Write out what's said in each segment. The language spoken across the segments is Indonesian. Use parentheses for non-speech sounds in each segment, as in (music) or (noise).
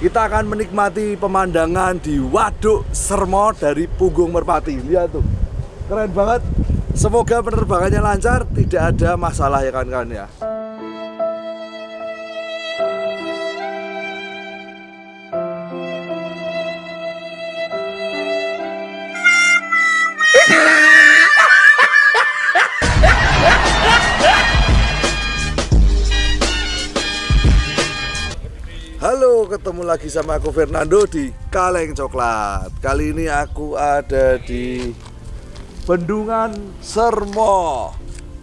kita akan menikmati pemandangan di Waduk Sermo dari Punggung Merpati. Lihat tuh, keren banget. Semoga penerbangannya lancar, tidak ada masalah ya kawan-kawan ya. Ketemu lagi sama aku Fernando di Kaleng Coklat. Kali ini aku ada di Bendungan Sermo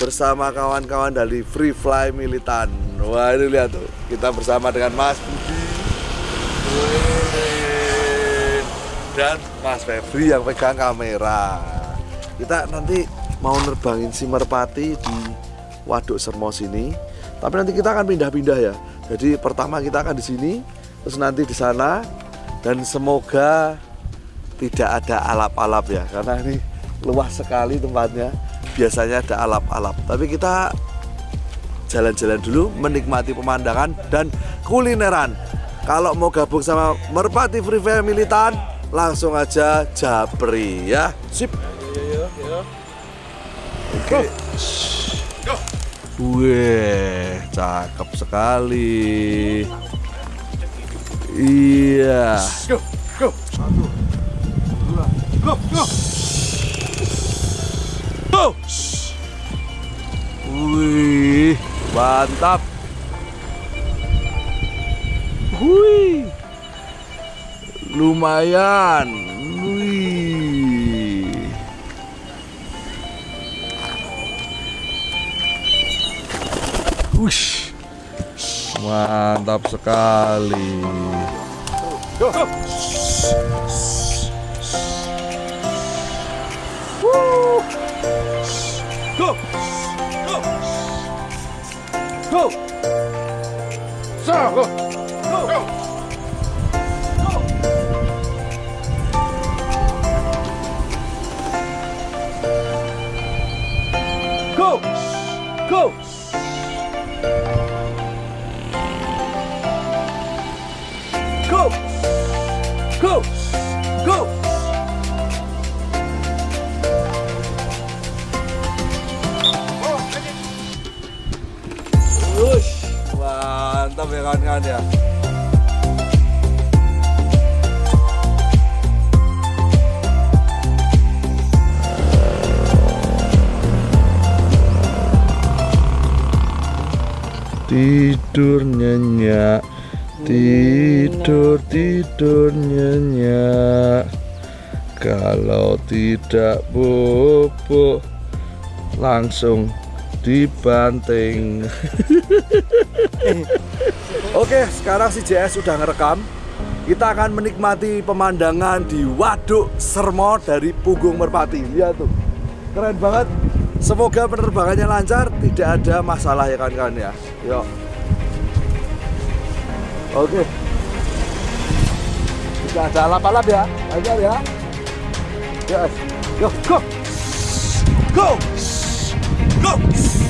bersama kawan-kawan dari Free Fly Militan. Wah, ini lihat tuh, kita bersama dengan Mas Budi dan Mas Febri yang pegang kamera. Kita nanti mau nerbangin si merpati di Waduk Sermo sini. Tapi nanti kita akan pindah-pindah ya. Jadi pertama kita akan di sini, terus nanti di sana, dan semoga tidak ada alap-alap ya, karena ini luas sekali tempatnya. Biasanya ada alap-alap, tapi kita jalan-jalan dulu, menikmati pemandangan dan kulineran. Kalau mau gabung sama Merpati Free Fire Militan, langsung aja japri ya. Sip. Oke. Go. Wih, cakep sekali. Iya. Go, go. Satu, dua, go, go. Go. Wih, mantap. Wih, lumayan. Wih. Wush. Mantap sekali. Go. Go. Go. Go. So, go. Go. Go. Go. Go. Tidur nyenyak. Tidur, tidur nyenyak. Kalau tidak bubuk Langsung dibanting. (laughs) Oke, sekarang si JS sudah ngerekam. Kita akan menikmati pemandangan di Waduk Sermo dari Punggung Merpati. Lihat tuh, keren banget Semoga penerbangannya lancar, tidak ada masalah ya kawan-kawan ya Yuk Oke. Tidak ada alap-alap ya. Lancar ya. Yes. Go. Go. Go. Go.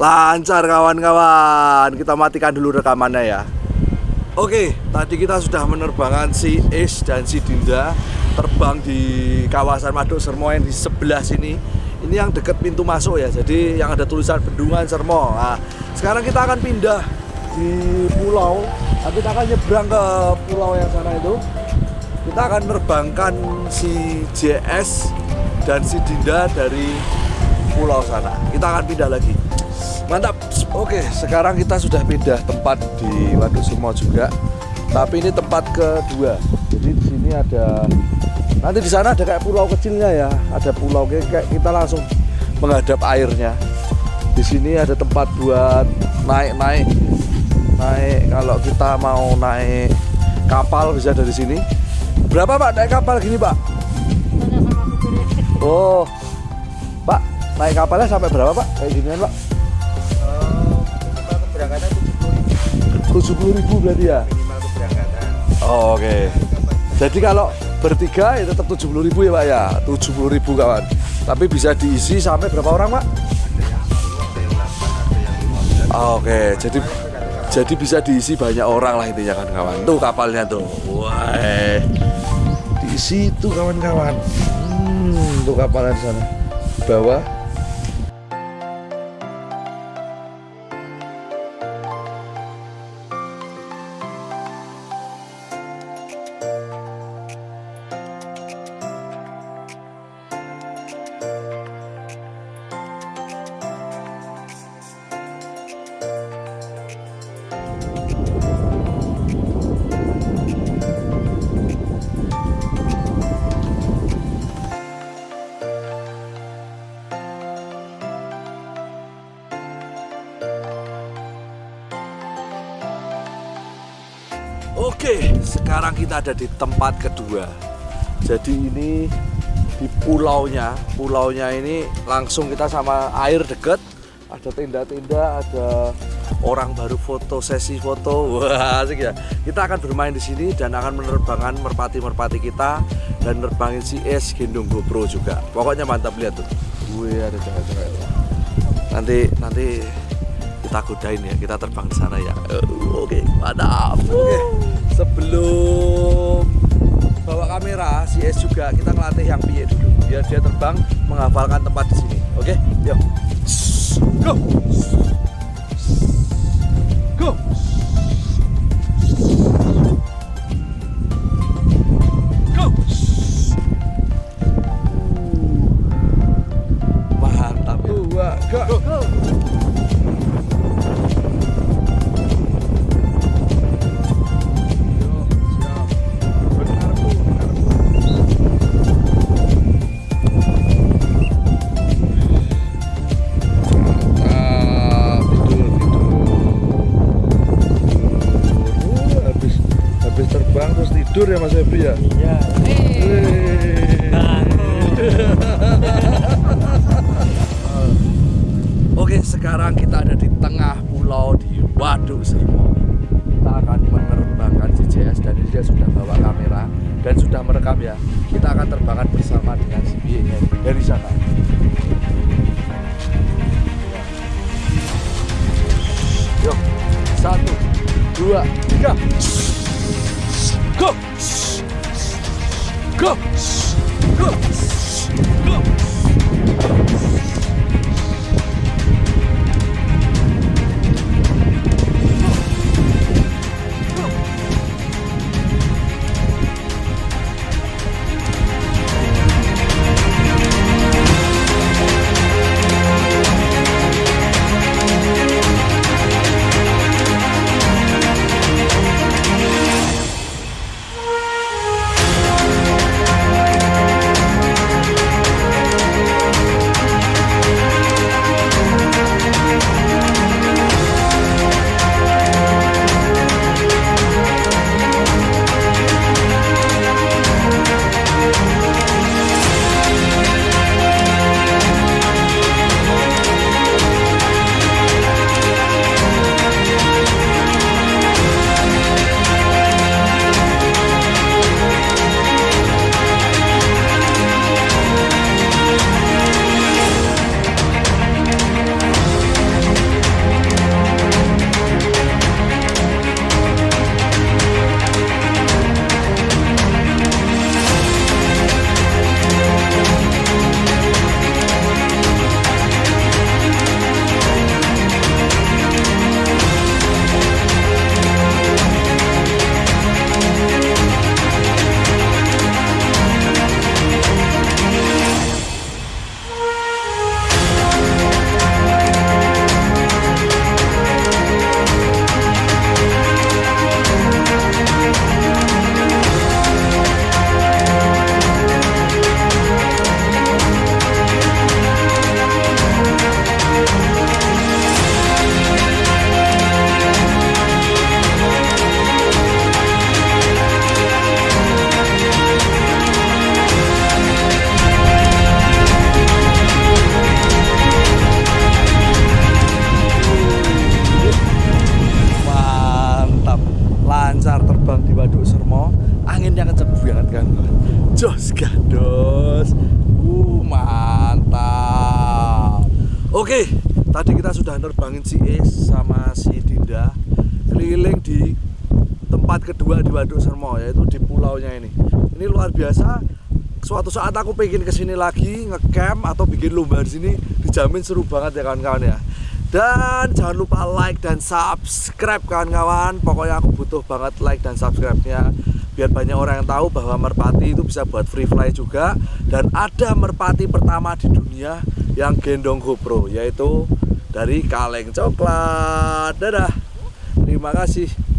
Lancar kawan-kawan. Kita matikan dulu rekamannya ya. Oke, tadi kita sudah menerbangkan si Is dan si Dinda terbang di kawasan Maduk Sermo yang di sebelah sini. Ini yang dekat pintu masuk ya. Jadi yang ada tulisan Bendungan Sermo. Nah, sekarang kita akan pindah di pulau. Nanti kita akan nyebrang ke pulau yang sana itu. Kita akan menerbangkan si JS dan si Dinda dari pulau sana. Kita akan pindah lagi. Mantap. Oke, sekarang kita sudah pindah tempat di Waduk Sumo juga. Tapi ini tempat kedua. Jadi di sini ada nanti di sana ada kayak pulau kecilnya ya. Ada pulau kayak, kita langsung menghadap airnya. Di sini ada tempat buat naik-naik. Naik kalau kita mau naik kapal bisa dari sini. Berapa Pak naik kapal gini, Pak? Oh. Pak, naik kapalnya sampai berapa, Pak? Kayak ginian, Pak? keberangkatan 70 ribu berarti ya? minimal keberangkatan Oh, oke. Jadi kalau bertiga ya tetap 70 ribu ya Pak ya? 70 ribu kawan. Tapi bisa diisi sampai berapa orang Pak? Oh, oke, jadi jadi bisa diisi banyak orang lah intinya kan kawan. Tuh kapalnya tuh. Wah. Diisi tuh kawan-kawan. Hmm, tuh kapalnya di sana. Bawah Oke, sekarang kita ada di tempat kedua. Jadi ini di pulaunya, pulaunya ini langsung kita sama air deket. Ada tenda-tenda, ada orang baru foto sesi foto. Wah, asik ya. Kita akan bermain di sini dan akan menerbangkan merpati-merpati kita dan nerbangin si es gendong GoPro juga. Pokoknya mantap lihat tuh. Wih, ada cewek-cewek. Nanti nanti kita godain ya, kita terbang di sana ya. Oke, mantap. Oke, sebelum bawa kamera, si S juga kita ngelatih yang piye dulu, biar dia terbang menghafalkan tempat di sini. Oke, yuk. Go. Go. Go. Oke, sekarang kita ada di tengah pulau di Waduk Sermo. Kita akan menerbangkan CJS dan dia sudah bawa kamera dan sudah merekam ya. Kita akan terbangkan bersama dengan nya dari sana. Yuk, satu, dua, tiga. Go! Go! Go! Nerbangin si Is sama si Dinda keliling di tempat kedua di Waduk Sermo yaitu di pulaunya ini. Ini luar biasa. Suatu saat aku pengen ke sini lagi ngecamp atau bikin lomba di sini dijamin seru banget ya kawan-kawan ya. Dan jangan lupa like dan subscribe kawan-kawan. Pokoknya aku butuh banget like dan subscribe-nya biar banyak orang yang tahu bahwa merpati itu bisa buat free fly juga dan ada merpati pertama di dunia yang gendong GoPro yaitu dari kaleng coklat. Dadah. Terima kasih.